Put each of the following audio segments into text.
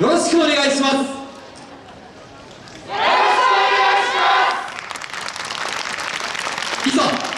よろしくお願いします。よろしくお願いします。いざ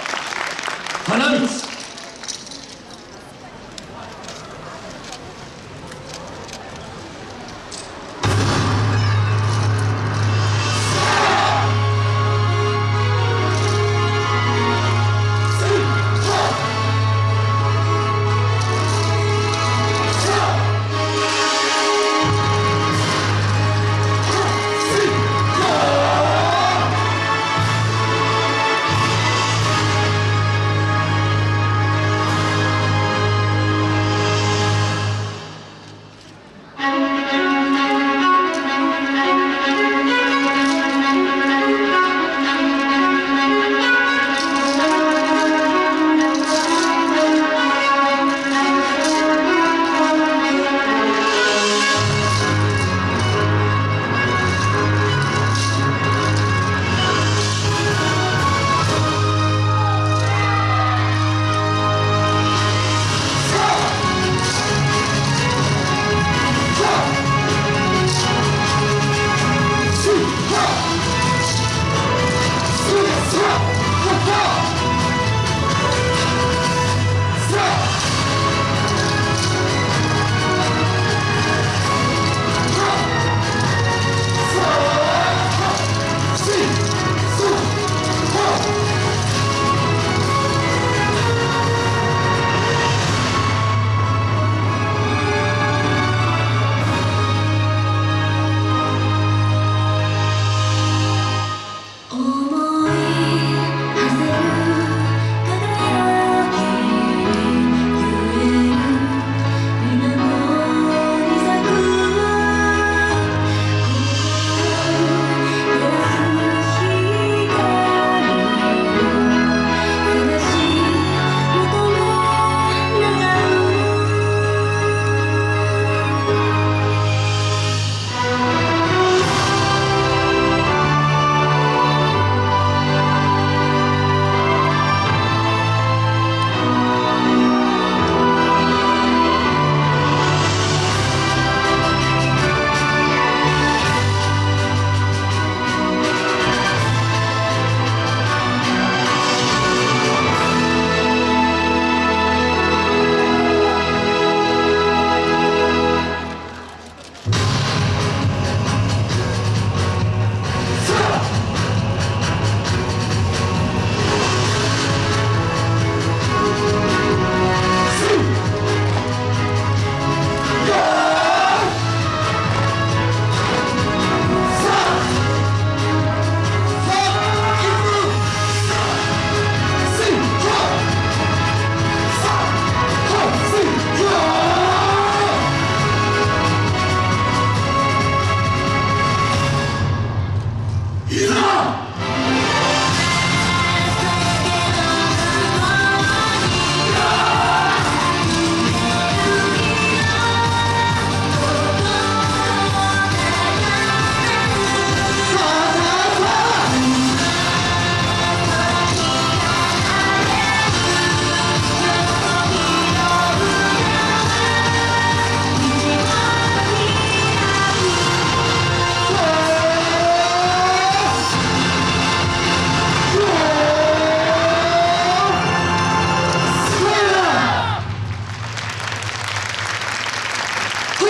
あ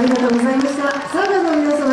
りがとうございました。サーガの皆様